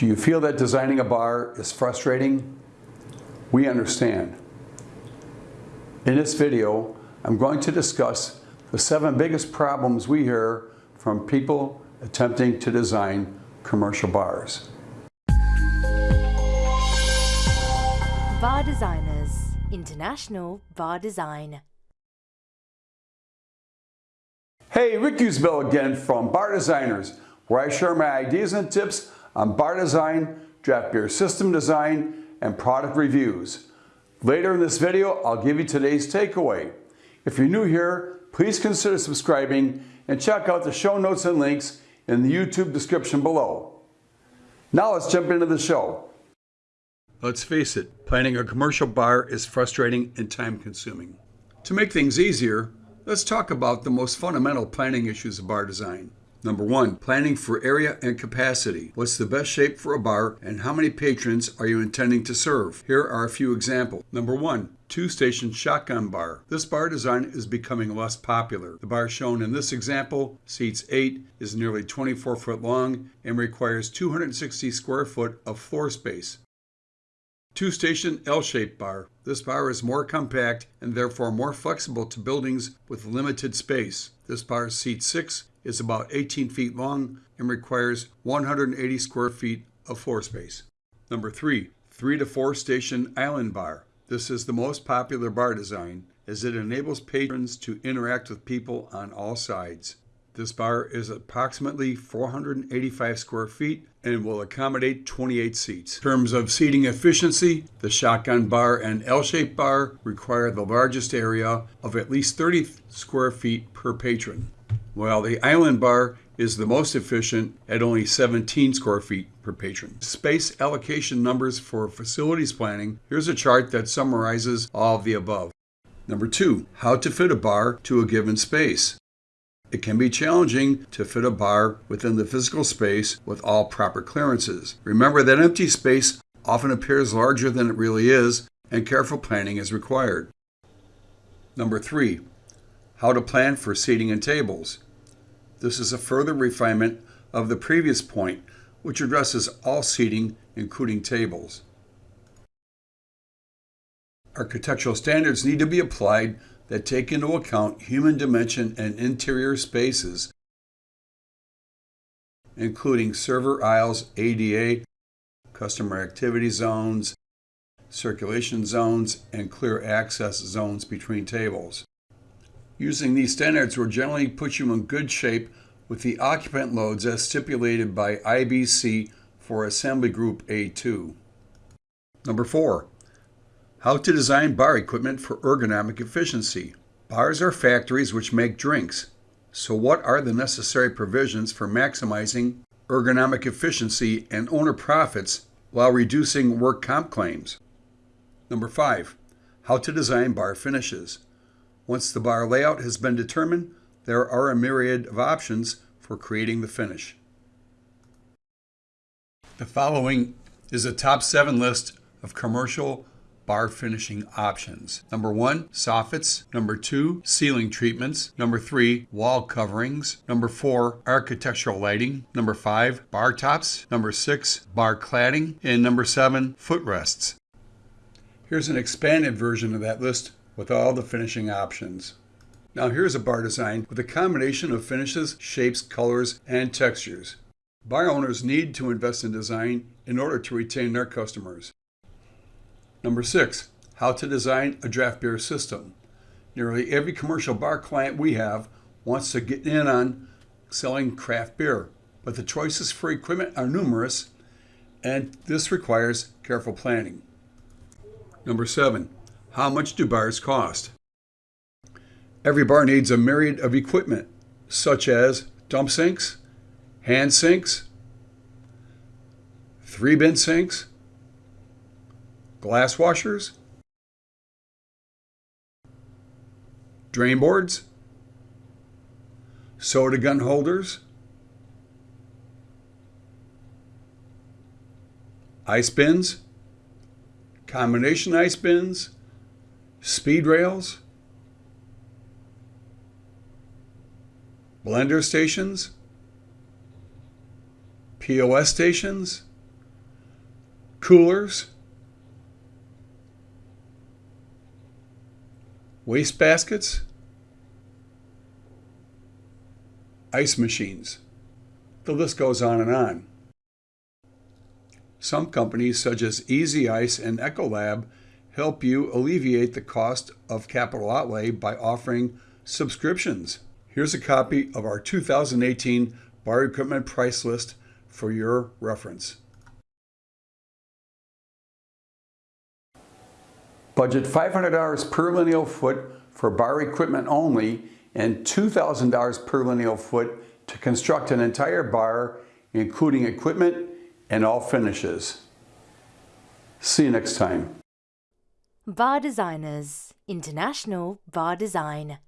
Do you feel that designing a bar is frustrating? We understand. In this video, I'm going to discuss the seven biggest problems we hear from people attempting to design commercial bars. Bar Designers International Bar Design. Hey, Rick Usbell again from Bar Designers, where I share my ideas and tips on bar design, draft beer system design, and product reviews. Later in this video, I'll give you today's takeaway. If you're new here, please consider subscribing and check out the show notes and links in the YouTube description below. Now let's jump into the show. Let's face it, planning a commercial bar is frustrating and time consuming. To make things easier, let's talk about the most fundamental planning issues of bar design. Number one, planning for area and capacity. What's the best shape for a bar and how many patrons are you intending to serve? Here are a few examples. Number one, two-station shotgun bar. This bar design is becoming less popular. The bar shown in this example, seats 8, is nearly 24 foot long and requires 260 square foot of floor space. Two-station L-shaped bar. This bar is more compact and therefore more flexible to buildings with limited space. This bar seats 6 is about 18 feet long and requires 180 square feet of floor space. Number three, three to four station island bar. This is the most popular bar design as it enables patrons to interact with people on all sides. This bar is approximately 485 square feet and will accommodate 28 seats. In terms of seating efficiency, the shotgun bar and L-shaped bar require the largest area of at least 30 square feet per patron while the island bar is the most efficient at only 17 square feet per patron. Space allocation numbers for facilities planning. Here's a chart that summarizes all of the above. Number two, how to fit a bar to a given space. It can be challenging to fit a bar within the physical space with all proper clearances. Remember that empty space often appears larger than it really is, and careful planning is required. Number three, how to plan for seating and tables. This is a further refinement of the previous point, which addresses all seating, including tables. Architectural standards need to be applied that take into account human dimension and interior spaces, including server aisles, ADA, customer activity zones, circulation zones, and clear access zones between tables. Using these standards will generally put you in good shape with the occupant loads as stipulated by IBC for Assembly Group A2. Number four, how to design bar equipment for ergonomic efficiency. Bars are factories which make drinks. So what are the necessary provisions for maximizing ergonomic efficiency and owner profits while reducing work comp claims? Number five, how to design bar finishes. Once the bar layout has been determined, there are a myriad of options for creating the finish. The following is a top seven list of commercial bar finishing options. Number one, soffits. Number two, ceiling treatments. Number three, wall coverings. Number four, architectural lighting. Number five, bar tops. Number six, bar cladding. And number seven, footrests. Here's an expanded version of that list with all the finishing options. Now here's a bar design with a combination of finishes, shapes, colors, and textures. Bar owners need to invest in design in order to retain their customers. Number six, how to design a draft beer system. Nearly every commercial bar client we have wants to get in on selling craft beer, but the choices for equipment are numerous and this requires careful planning. Number seven, how much do bars cost? Every bar needs a myriad of equipment, such as dump sinks, hand sinks, three bin sinks, glass washers, drain boards, soda gun holders, ice bins, combination ice bins, speed rails, blender stations, POS stations, coolers, waste baskets, ice machines. The list goes on and on. Some companies, such as Easy Ice and Ecolab, help you alleviate the cost of capital outlay by offering subscriptions. Here's a copy of our 2018 bar equipment price list for your reference. Budget $500 per lineal foot for bar equipment only and $2,000 per lineal foot to construct an entire bar, including equipment and all finishes. See you next time. Bar Designers International Bar Design.